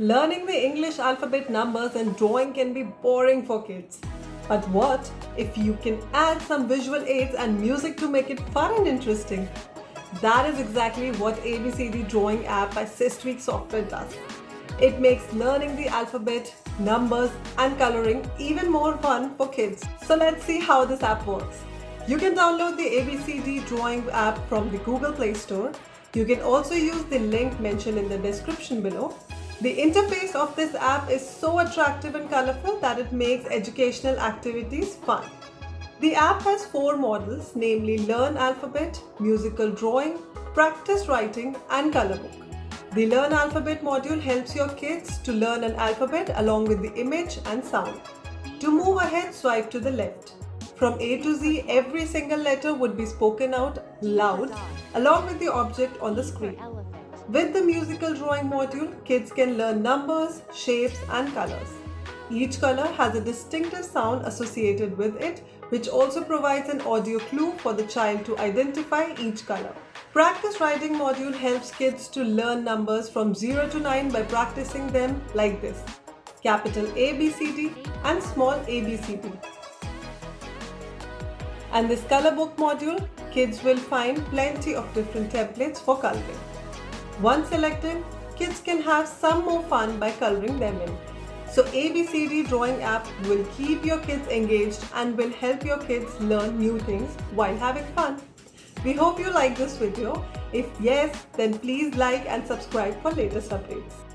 Learning the English alphabet numbers and drawing can be boring for kids. But what if you can add some visual aids and music to make it fun and interesting? That is exactly what ABCD Drawing app by Systweak Software does. It makes learning the alphabet, numbers and coloring even more fun for kids. So let's see how this app works. You can download the ABCD Drawing app from the Google Play Store. You can also use the link mentioned in the description below the interface of this app is so attractive and colorful that it makes educational activities fun. The app has four models namely Learn Alphabet, Musical Drawing, Practice Writing and Color Book. The Learn Alphabet module helps your kids to learn an alphabet along with the image and sound. To move ahead, swipe to the left. From A to Z, every single letter would be spoken out loud along with the object on the screen. With the musical drawing module, kids can learn numbers, shapes and colors. Each color has a distinctive sound associated with it, which also provides an audio clue for the child to identify each color. Practice writing module helps kids to learn numbers from 0 to 9 by practicing them like this. Capital ABCD and small abcd. And this color book module, kids will find plenty of different templates for coloring. Once selected, kids can have some more fun by coloring them in. So ABCD drawing app will keep your kids engaged and will help your kids learn new things while having fun. We hope you like this video. If yes, then please like and subscribe for latest updates.